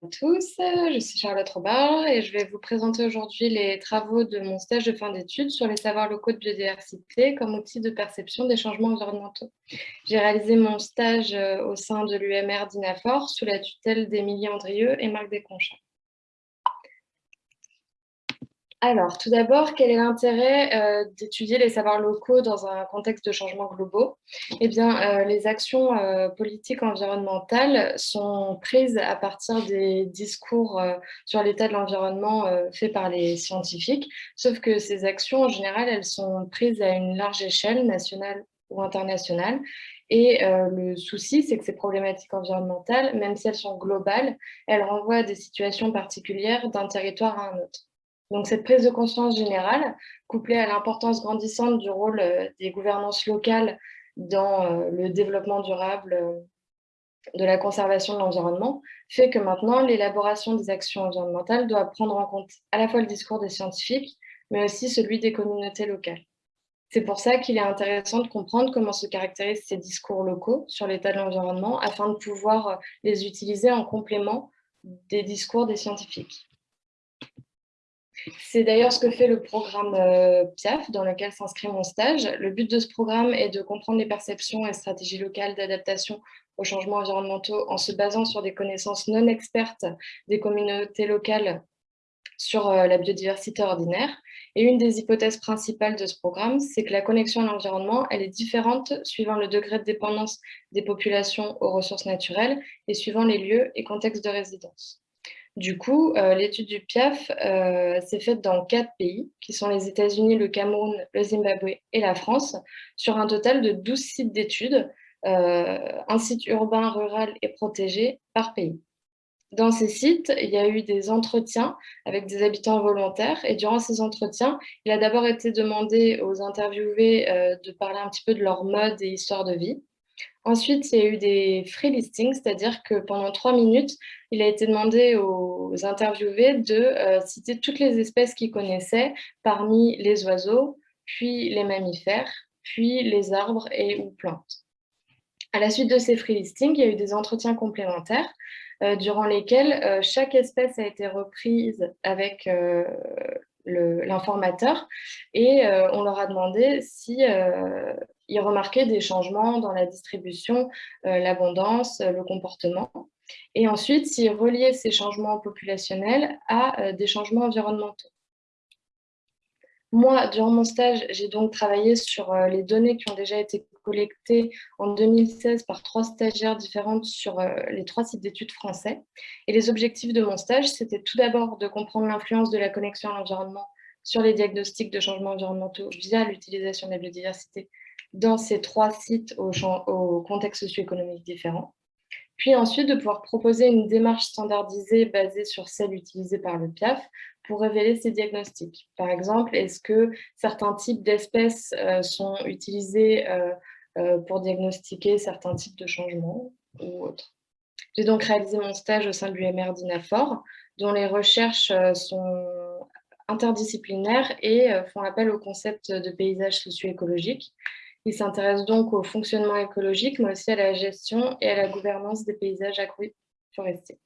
à tous, je suis Charlotte Robard et je vais vous présenter aujourd'hui les travaux de mon stage de fin d'études sur les savoirs locaux de biodiversité comme outil de perception des changements environnementaux. J'ai réalisé mon stage euh, au sein de l'UMR d'INAFOR sous la tutelle d'Émilie Andrieux et Marc Desconchats. Alors, tout d'abord, quel est l'intérêt euh, d'étudier les savoirs locaux dans un contexte de changements globaux? Eh bien, euh, les actions euh, politiques environnementales sont prises à partir des discours sur l'état de l'environnement faits par les scientifiques, sauf que ces actions, en général, elles sont prises à une large échelle, nationale ou internationale, et le souci, c'est que ces problématiques environnementales, même si elles sont globales, elles renvoient à des situations particulières d'un territoire à un autre. Donc cette prise de conscience générale, couplée à l'importance grandissante du rôle euh, des gouvernances locales dans euh, le développement durable euh, de la conservation de l'environnement, fait que maintenant l'élaboration des actions environnementales doit prendre en compte à la fois le discours des scientifiques, mais aussi celui des communautés locales. C'est pour ça qu'il est intéressant de comprendre comment se caractérisent ces discours locaux sur l'état de l'environnement afin de pouvoir les utiliser en complément des discours des scientifiques. C'est d'ailleurs ce que fait le programme euh, PIAF, dans lequel s'inscrit mon stage. Le but de ce programme est de comprendre les perceptions et stratégies locales d'adaptation aux changements environnementaux en se basant sur des connaissances non expertes des communautés locales sur euh, la biodiversité ordinaire. Et une des hypothèses principales de ce programme, c'est que la connexion à l'environnement, elle est différente suivant le degré de dépendance des populations aux ressources naturelles et suivant les lieux et contextes de résidence. Du coup, euh, l'étude du PIAF euh, s'est faite dans quatre pays, qui sont les États-Unis, le Cameroun, le Zimbabwe et la France, sur un total de 12 sites d'études, euh, un site urbain, rural et protégé par pays. Dans ces sites, il y a eu des entretiens avec des habitants volontaires et durant ces entretiens, il a d'abord été demandé aux interviewés de parler un petit peu de leur mode et histoire de vie. Ensuite, il y a eu des free listings, c'est-à-dire que pendant trois minutes, il a été demandé aux interviewés de euh, citer toutes les espèces qu'ils connaissaient parmi les oiseaux, puis les mammifères, puis les arbres et ou plantes. À la suite de ces free listings, il y a eu des entretiens complémentaires euh, durant lesquels euh, chaque espèce a été reprise avec l'informateur et on leur a demandé si ils remarquaient des changements dans la distribution, euh, l'abondance, euh, le comportement. Et ensuite, ils reliaient ces changements populationnels à euh, des changements environnementaux. Moi, durant mon stage, j'ai donc travaillé sur les données qui ont déjà été collectées en 2016 par trois stagiaires différentes sur les trois sites d'études français. Et les objectifs de mon stage, c'était tout d'abord de comprendre l'influence de la connexion à l'environnement sur les diagnostics de changements environnementaux via l'utilisation de la biodiversité dans ces trois sites au, au contexte socio-économique différent. Puis ensuite, de pouvoir proposer une démarche standardisée basée sur celle utilisée par le PIAF pour révéler ces diagnostics. Par exemple, est-ce que certains types d'espèces euh, sont utilisés euh, euh, pour diagnostiquer certains types de changements ou autres? J'ai donc réalisé mon stage au sein de l'UMR d'INAFOR, dont les recherches sont interdisciplinaires et font appel au concept de paysage socio-écologique il s'intéresse donc au fonctionnement écologique, mais aussi à la gestion et à la gouvernance des paysages agroforestiers.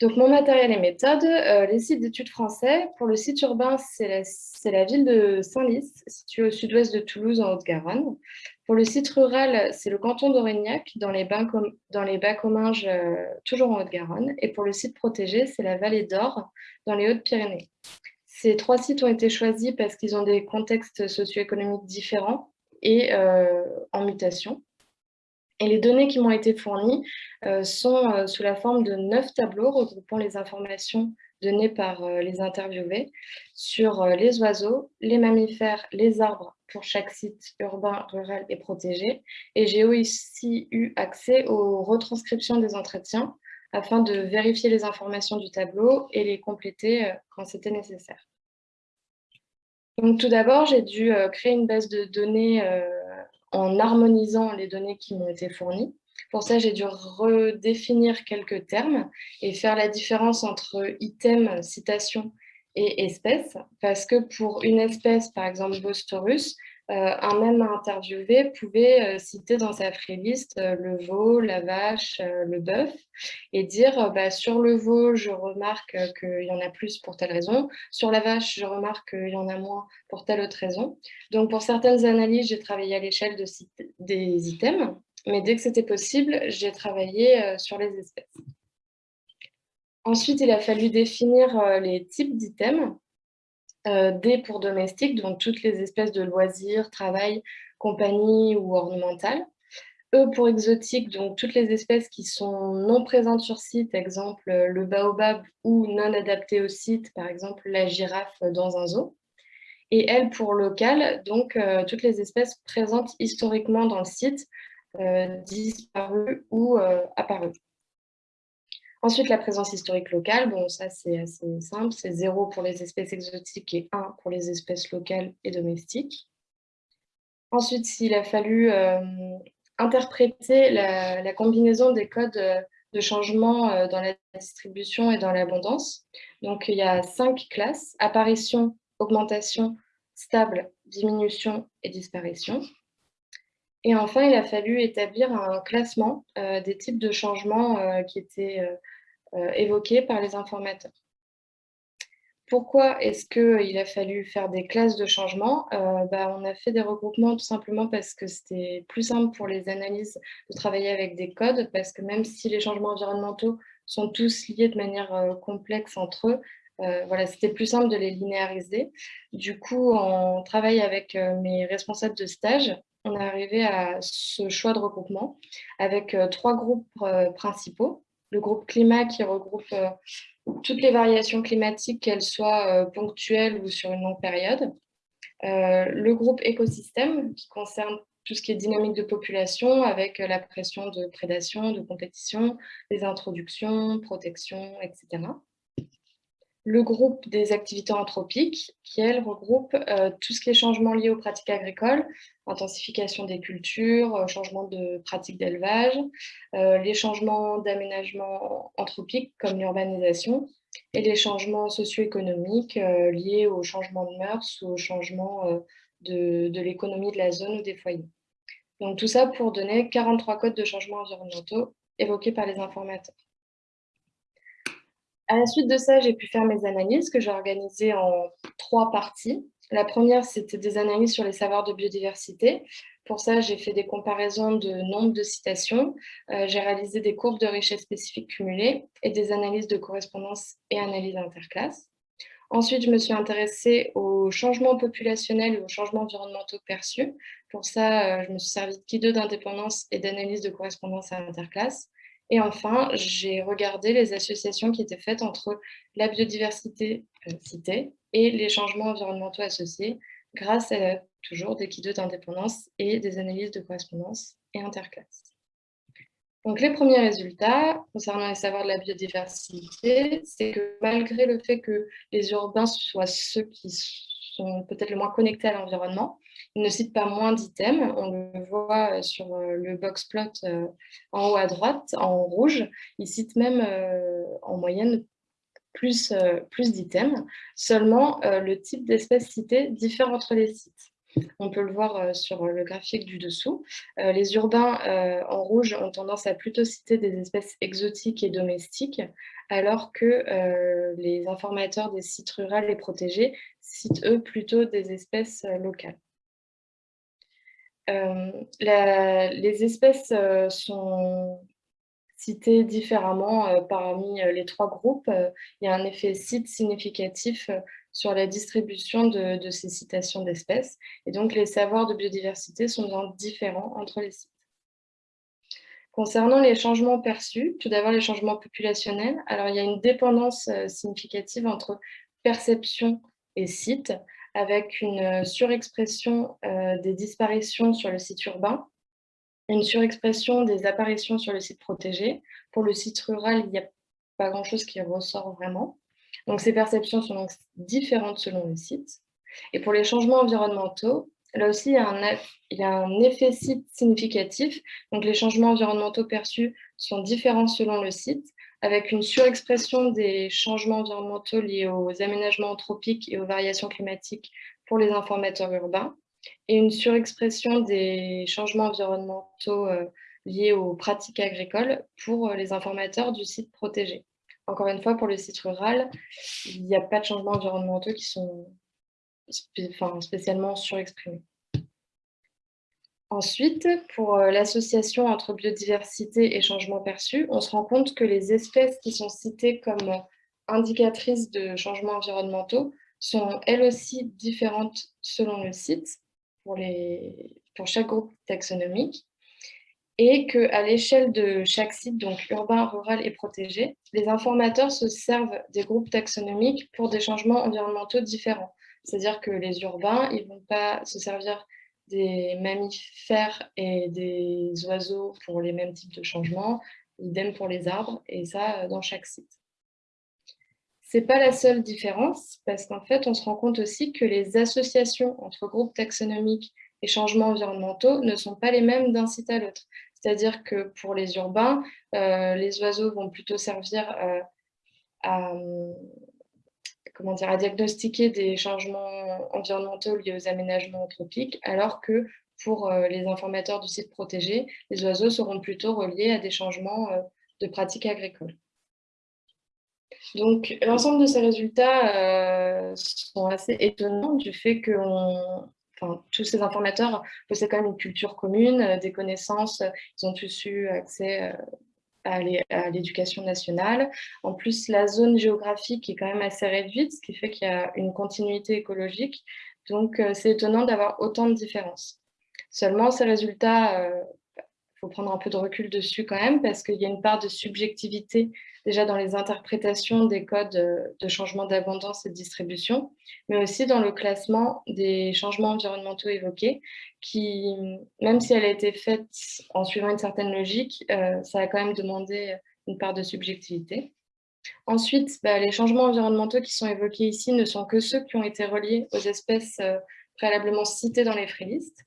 Donc, mon matériel et méthode, euh, les sites d'études français. Pour le site urbain, c'est la, ville de Saint-Lys, située au sud-ouest de Toulouse, en Haute-Garonne. Pour le site rural, c'est le canton d'Aurignac, dans les bas, comminges, euh, toujours en Haute-Garonne. Et pour le site protégé, c'est la vallée d'Or, dans les Hautes-Pyrénées. Ces trois sites ont été choisis parce qu'ils ont des contextes socio-économiques différents et euh, en mutation. Et les données qui m'ont été fournies euh, sont euh, sous la forme de neuf tableaux regroupant les informations données par les interviewés sur les oiseaux, les mammifères, les arbres pour chaque site urbain, rural et protégé. Et j'ai aussi eu accès aux retranscriptions des entretiens afin de vérifier les informations du tableau et les compléter quand c'était nécessaire. Tout d'abord, j'ai dû euh, créer une base de données euh, en harmonisant les données qui m'ont été fournies. Pour ça, j'ai dû redéfinir quelques termes et faire la différence entre item, citation et espèce, parce que pour une espèce, par exemple Bostorus, un même interviewé pouvait euh, citer dans sa freelist euh, le veau, la vache, le bœuf et dire bah, sur le veau, je remarque qu'il y en a plus pour telle raison, sur la vache, je remarque qu'il y en a moins pour telle autre raison. Donc pour certaines analyses, j'ai travaillé à l'échelle de des items, mais dès que c'était possible, j'ai travaillé sur les espèces. Ensuite, il a fallu définir les types d'items. Euh, D pour domestique, donc toutes les espèces de loisirs, travail, compagnie ou ornementales. E pour exotique, donc toutes les espèces qui sont non présentes sur site, exemple le baobab ou non adaptées au site, par exemple la girafe dans un zoo. Et L pour local, donc euh, toutes les espèces présentes historiquement dans le site, euh, disparues ou apparues. Ensuite, la présence historique locale, bon, ça c'est assez simple, c'est 0 pour les espèces exotiques et 1 pour les espèces locales et domestiques. Ensuite, s'il a fallu euh, interpréter la, combinaison des codes euh, de changement euh, dans la distribution et dans l'abondance. Donc, il y a cinq classes, apparition, augmentation, stable, diminution et disparition. Et enfin, il a fallu établir un classement des types de changements qui étaient euh, évoqués par les informateurs. Pourquoi est-ce qu'il a fallu faire des classes de changement euh, bah, On a fait des regroupements tout simplement parce que c'était plus simple pour les analyses de travailler avec des codes, parce que même si les changements environnementaux sont tous liés de manière euh, complexe entre eux, voilà, c'était plus simple de les linéariser. Du coup, on travaille avec mes responsables de stage. On est arrivé à ce choix de regroupement avec trois groupes principaux le groupe climat qui regroupe euh, toutes les variations climatiques, qu'elles soient euh, ponctuelles ou sur une longue période. Euh, le groupe écosystème qui concerne tout ce qui est dynamique de population avec la pression de prédation, de compétition, les introductions, protection, etc le groupe des activités anthropiques, qui, elle, regroupe euh, tout ce qui est changement lié aux pratiques agricoles, intensification des cultures, euh, changement de pratiques d'élevage, euh, les changements d'aménagement anthropique comme l'urbanisation, et les changements socio-économiques liés au changement de mœurs ou au changement de, de l'économie de la zone ou des foyers. Donc tout ça pour donner 43 codes de changements environnementaux évoqués par les informateurs. À la suite de ça, j'ai pu faire mes analyses que j'ai organisées en trois parties. La première, c'était des analyses sur les savoirs de biodiversité. Pour ça, j'ai fait des comparaisons de nombre de citations. Euh, j'ai réalisé des courbes de richesse spécifiques cumulées et des analyses de correspondance et analyses interclasses. Ensuite, je me suis intéressée aux changements populationnels et aux changements environnementaux perçus. Pour ça, euh, je me suis servi de Ki2 d'indépendance et d'analyse de correspondance à interclasse. Et enfin, j'ai regardé les associations qui étaient faites entre la biodiversité euh, citée et les changements environnementaux associés grâce à toujours des kits d'indépendance et des analyses de correspondance et interclasses. Donc les premiers résultats concernant les savoirs de la biodiversité, c'est que malgré le fait que les urbains soient ceux qui sont peut-être le moins connectés à l'environnement, ne cite pas moins d'items. On le voit euh, sur euh, le box plot euh, en haut à droite, en rouge. Il cite même en moyenne plus, d'items. Seulement, le type d'espèce citée diffère entre les sites. On peut le voir sur le graphique du dessous. Les urbains en rouge ont tendance à plutôt citer des espèces exotiques et domestiques, alors que les informateurs des sites ruraux et protégés citent eux plutôt des espèces locales. Euh, les espèces euh, sont citées différemment euh, parmi les trois groupes. il y a un effet site significatif sur la distribution de, ces citations d'espèces. Et donc, les savoirs de biodiversité sont différents entre les sites. Concernant les changements perçus, tout d'abord les changements populationnels, alors il y a une dépendance significative entre perception et site, avec une euh, surexpression euh, des disparitions sur le site urbain, une surexpression des apparitions sur le site protégé. Pour le site rural, il n'y a pas grand-chose qui ressort vraiment. Donc ces perceptions sont donc différentes selon le site. Et pour les changements environnementaux, là aussi, il y, a un, il y a un effet site significatif. Donc les changements environnementaux perçus sont différents selon le site avec une surexpression des changements environnementaux liés aux aménagements anthropiques et aux variations climatiques pour les informateurs urbains, et une surexpression des changements environnementaux liés aux pratiques agricoles pour les informateurs du site protégé. Encore une fois, pour le site rural, il n'y a pas de changements environnementaux qui sont spécialement surexprimés. Ensuite, pour euh, l'association entre biodiversité et changement perçu, on se rend compte que les espèces qui sont citées comme indicatrices de changements environnementaux sont elles aussi différentes selon le site pour, les, pour chaque groupe taxonomique et qu'à l'échelle de chaque site, donc urbain, rural et protégé, les informateurs se servent des groupes taxonomiques pour des changements environnementaux différents. C'est-à-dire que les urbains, ils ne vont pas se servir des mammifères et des oiseaux pour les mêmes types de changements, idem pour les arbres, et ça dans chaque site. Ce n'est pas la seule différence, parce qu'en fait, on se rend compte aussi que les associations entre groupes taxonomiques et changements environnementaux ne sont pas les mêmes d'un site à l'autre. C'est-à-dire que pour les urbains, euh, les oiseaux vont plutôt servir euh, à, comment dire, à diagnostiquer des changements environnementaux liés aux aménagements anthropiques, alors que pour euh, les informateurs du site protégé, les oiseaux seront plutôt reliés à des changements de pratiques agricoles. Donc, l'ensemble de ces résultats sont assez étonnants du fait que tous ces informateurs possèdent quand même une culture commune, des connaissances, ils ont tous eu accès à l'éducation nationale. En plus, la zone géographique est quand même assez réduite, ce qui fait qu'il y a une continuité écologique. Donc, euh, c'est étonnant d'avoir autant de différences. Seulement, ces résultats, euh, faut prendre un peu de recul dessus quand même, parce qu'il y a une part de subjectivité déjà dans les interprétations des codes euh, de changement d'abondance et de distribution, mais aussi dans le classement des changements environnementaux évoqués, qui, même si elle a été faite en suivant une certaine logique, euh, ça a quand même demandé une part de subjectivité. Ensuite, bah, les changements environnementaux qui sont évoqués ici ne sont que ceux qui ont été reliés aux espèces euh, préalablement citées dans les freelistes.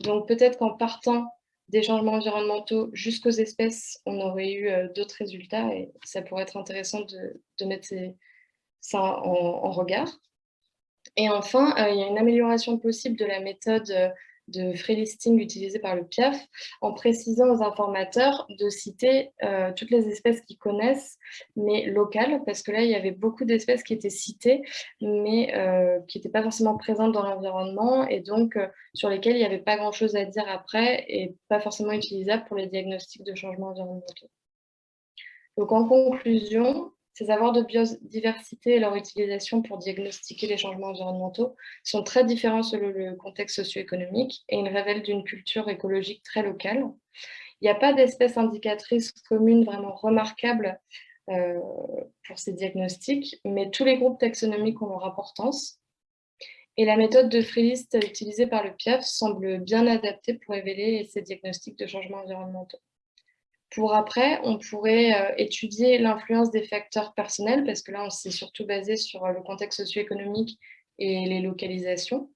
Donc peut-être qu'en partant des changements environnementaux jusqu'aux espèces, on aurait eu euh, d'autres résultats et ça pourrait être intéressant de, mettre ça en, regard. Et enfin, euh, il y a une amélioration possible de la méthode euh, de free listing utilisé par le PIAF en précisant aux informateurs de citer euh, toutes les espèces qu'ils connaissent, mais locales, parce que là, il y avait beaucoup d'espèces qui étaient citées, mais euh, qui n'étaient pas forcément présentes dans l'environnement et donc euh, sur lesquelles il n'y avait pas grand-chose à dire après et pas forcément utilisables pour les diagnostics de changements environnementaux. Donc en conclusion, ces avoirs de biodiversité et leur utilisation pour diagnostiquer les changements environnementaux sont très différents selon le contexte socio-économique et ils révèlent d'une culture écologique très locale. Il n'y a pas d'espèce indicatrice commune vraiment remarquable euh, pour ces diagnostics, mais tous les groupes taxonomiques ont leur importance. Et la méthode de freelist utilisée par le PIAF semble bien adaptée pour révéler ces diagnostics de changements environnementaux. Pour après, on pourrait euh, étudier l'influence des facteurs personnels, parce que là, on s'est surtout basé sur euh, le contexte socio-économique et les localisations.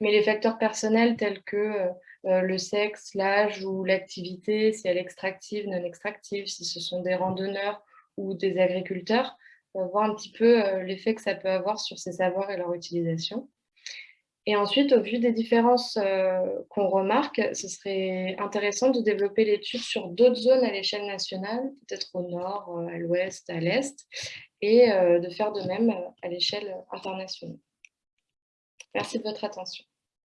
Mais les facteurs personnels tels que euh, le sexe, l'âge ou l'activité, si elle est extractive, non extractive, si ce sont des randonneurs ou des agriculteurs, voir un petit peu l'effet que ça peut avoir sur ces savoirs et leur utilisation. Et ensuite, au vu des différences euh, qu'on remarque, ce serait intéressant de développer l'étude sur d'autres zones à l'échelle nationale, peut-être au nord, euh, à l'ouest, à l'est, et euh, de faire de même à l'échelle internationale. Merci de votre attention.